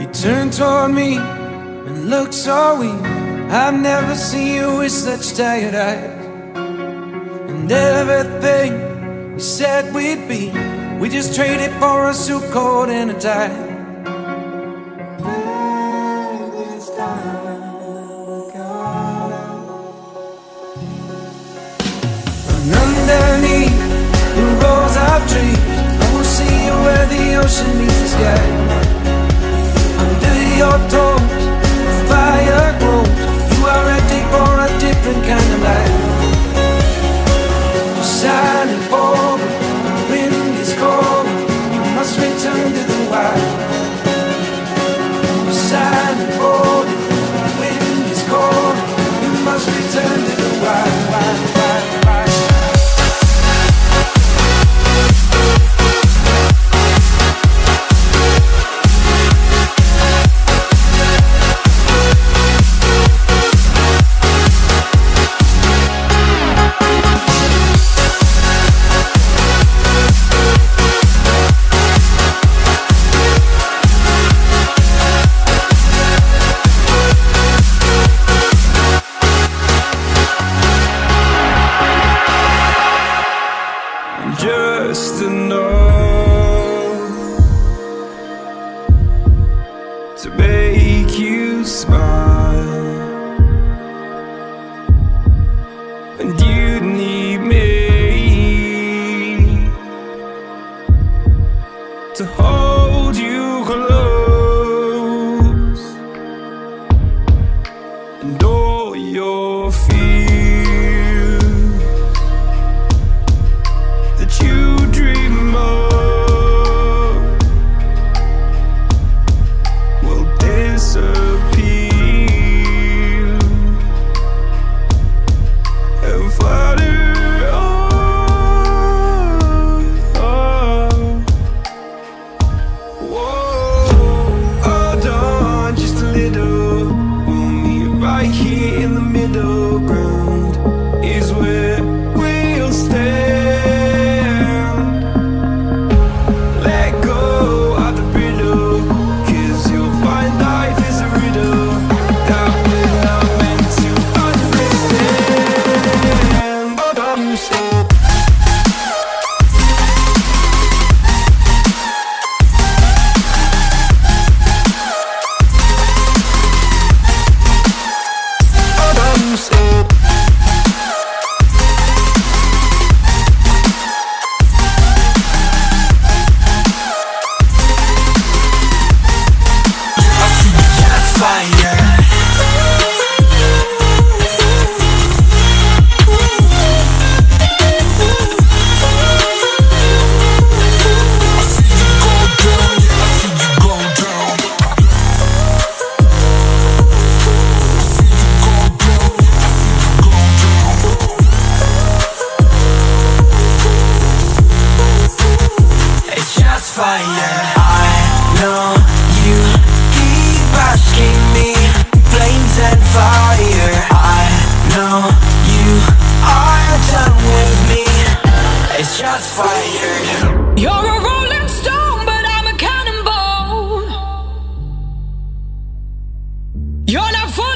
He turned toward me and looked so weak. I've never seen you with such tired eyes. And everything we said we'd be, we just traded for a suit coat and a tie. And underneath the rows of trees, I will see you where the ocean meets the sky. Make you smile, right here in the middle ground. wanna vote.